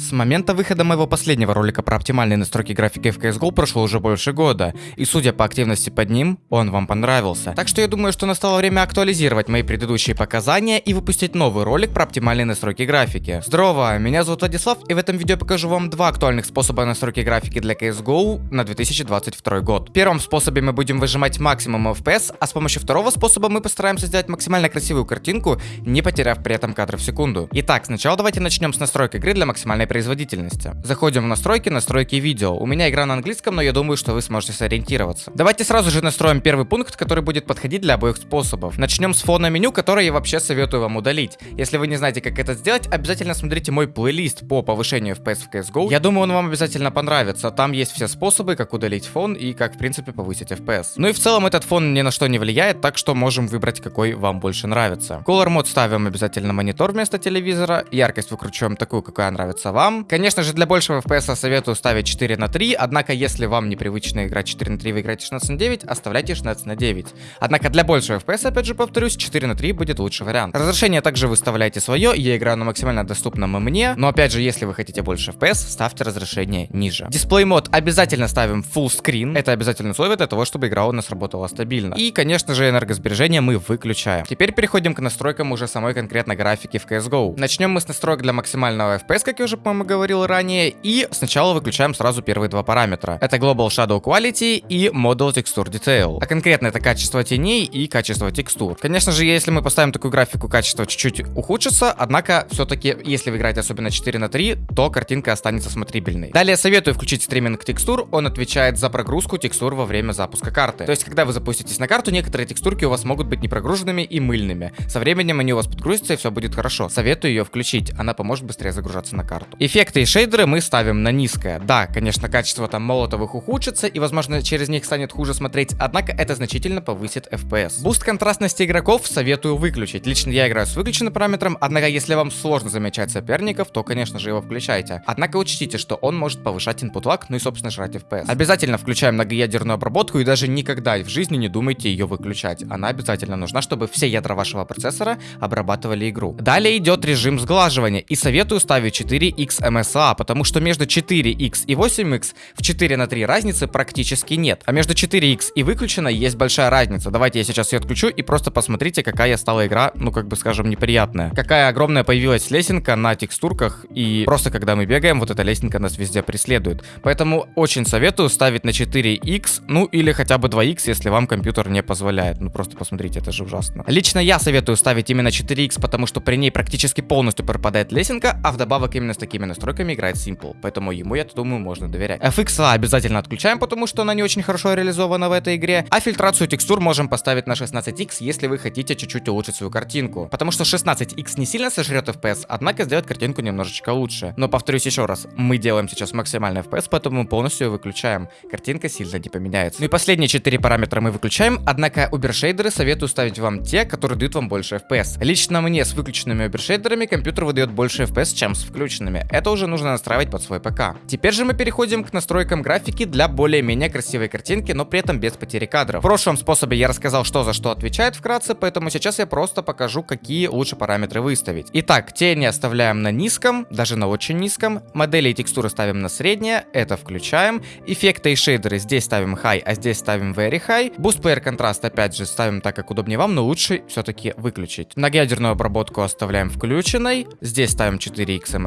С момента выхода моего последнего ролика про оптимальные настройки графики в CSGO прошло уже больше года, и судя по активности под ним, он вам понравился. Так что я думаю, что настало время актуализировать мои предыдущие показания и выпустить новый ролик про оптимальные настройки графики. Здорово, меня зовут Владислав, и в этом видео покажу вам два актуальных способа настройки графики для CSGO на 2022 год. В первом способе мы будем выжимать максимум FPS, а с помощью второго способа мы постараемся сделать максимально красивую картинку, не потеряв при этом кадры в секунду. Итак, сначала давайте начнем с настройки игры для максимальной производительности. Заходим в настройки, настройки видео. У меня игра на английском, но я думаю, что вы сможете сориентироваться. Давайте сразу же настроим первый пункт, который будет подходить для обоих способов. Начнем с фона меню, которое я вообще советую вам удалить. Если вы не знаете, как это сделать, обязательно смотрите мой плейлист по повышению FPS в CSGO. Я думаю, он вам обязательно понравится. Там есть все способы, как удалить фон и как, в принципе, повысить FPS. Ну и в целом этот фон ни на что не влияет, так что можем выбрать, какой вам больше нравится. Color мод ставим обязательно монитор вместо телевизора. Яркость выкручиваем такую, какая нравится вам вам. Конечно же, для большего FPS советую ставить 4 на 3, однако, если вам непривычно играть 4 на 3, вы играете 16 на 9, оставляйте 16 на 9. Однако, для большего FPS, опять же повторюсь, 4 на 3 будет лучший вариант. Разрешение также выставляйте свое, я играю на максимально доступном мне, но опять же, если вы хотите больше FPS, ставьте разрешение ниже. Дисплей мод обязательно ставим full screen, это обязательное условие для того, чтобы игра у нас работала стабильно. И, конечно же, энергосбережение мы выключаем. Теперь переходим к настройкам уже самой конкретно графики в CSGO. Начнем мы с настроек для максимального FPS, как я уже по-моему, говорил ранее. И сначала выключаем сразу первые два параметра. Это Global Shadow Quality и Model Texture Detail. А конкретно это качество теней и качество текстур. Конечно же, если мы поставим такую графику, качество чуть-чуть ухудшится, однако все-таки, если вы играете особенно 4 на 3, то картинка останется смотрибельной. Далее советую включить стриминг текстур, он отвечает за прогрузку текстур во время запуска карты. То есть, когда вы запуститесь на карту, некоторые текстурки у вас могут быть непрогруженными и мыльными. Со временем они у вас подгрузятся и все будет хорошо. Советую ее включить, она поможет быстрее загружаться на карту. Эффекты и шейдеры мы ставим на низкое. Да, конечно, качество там молотовых ухудшится и, возможно, через них станет хуже смотреть, однако это значительно повысит FPS. Буст контрастности игроков советую выключить. Лично я играю с выключенным параметром, однако если вам сложно замечать соперников, то, конечно же, его включайте. Однако учтите, что он может повышать input lag, ну и, собственно, жрать FPS. Обязательно включаем многоядерную обработку и даже никогда в жизни не думайте ее выключать. Она обязательно нужна, чтобы все ядра вашего процессора обрабатывали игру. Далее идет режим сглаживания и советую ставить 4x MSA а, потому что между 4x и 8x в 4 на 3 разницы практически нет. А между 4x и выключенной есть большая разница. Давайте я сейчас ее отключу и просто посмотрите, какая стала игра, ну как бы скажем, неприятная. Какая огромная появилась лесенка на текстурках и просто когда мы бегаем, вот эта лесенка нас везде преследует. Поэтому очень советую ставить на 4x, ну или хотя бы 2x, если вам компьютер не позволяет. Ну просто посмотрите, это же ужасно. Лично я советую ставить именно 4x, потому что при ней практически полностью пропадает лесенка, а вдобавок именно с такими настройками играет Simple, поэтому ему, я думаю, можно доверять. FX обязательно отключаем, потому что она не очень хорошо реализована в этой игре, а фильтрацию текстур можем поставить на 16x, если вы хотите чуть-чуть улучшить свою картинку, потому что 16x не сильно сожрет FPS, однако сделает картинку немножечко лучше. Но повторюсь еще раз, мы делаем сейчас максимальный FPS, поэтому полностью ее выключаем. Картинка сильно не поменяется. Ну и последние 4 параметра мы выключаем, однако убершейдеры советую ставить вам те, которые дают вам больше FPS. Лично мне с выключенными убершейдерами компьютер выдает больше FPS, чем с включенными. Это уже нужно настраивать под свой ПК. Теперь же мы переходим к настройкам графики для более-менее красивой картинки, но при этом без потери кадров. В прошлом способе я рассказал, что за что отвечает вкратце, поэтому сейчас я просто покажу, какие лучше параметры выставить. Итак, тени оставляем на низком, даже на очень низком. Модели и текстуры ставим на среднее, это включаем. Эффекты и шейдеры здесь ставим high, а здесь ставим very high. Boost Player контраст опять же ставим так, как удобнее вам, но лучше все-таки выключить. Многоядерную обработку оставляем включенной. Здесь ставим 4x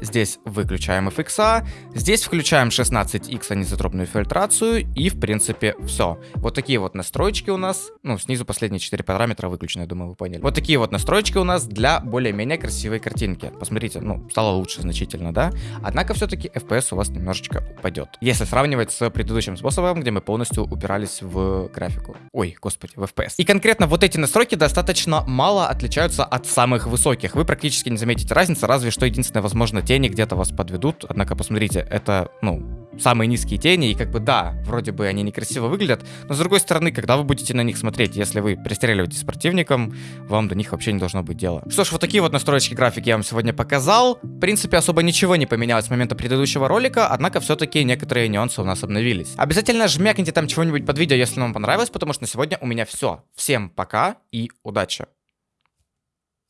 Здесь выключаем FX, здесь включаем 16x анизотропную фильтрацию и в принципе все. Вот такие вот настройки у нас, ну снизу последние 4 параметра выключены, я думаю вы поняли. Вот такие вот настройки у нас для более-менее красивой картинки. Посмотрите, ну стало лучше значительно, да? Однако все-таки FPS у вас немножечко упадет. Если сравнивать с предыдущим способом, где мы полностью упирались в графику. Ой, господи, в FPS. И конкретно вот эти настройки достаточно мало отличаются от самых высоких. Вы практически не заметите разницы, разве что единственное, возможно, тени где-то вас подведут. Однако, посмотрите, это, ну, самые низкие тени, и как бы да, вроде бы они некрасиво выглядят, но с другой стороны, когда вы будете на них смотреть, если вы пристреливаетесь с противником, вам до них вообще не должно быть дела. Что ж, вот такие вот настройки графики я вам сегодня показал. В принципе, особо ничего не поменялось с момента предыдущего ролика, однако все-таки некоторые нюансы у нас обновились. Обязательно жмякните там чего-нибудь под видео, если вам понравилось, потому что на сегодня у меня все. Всем пока и удачи!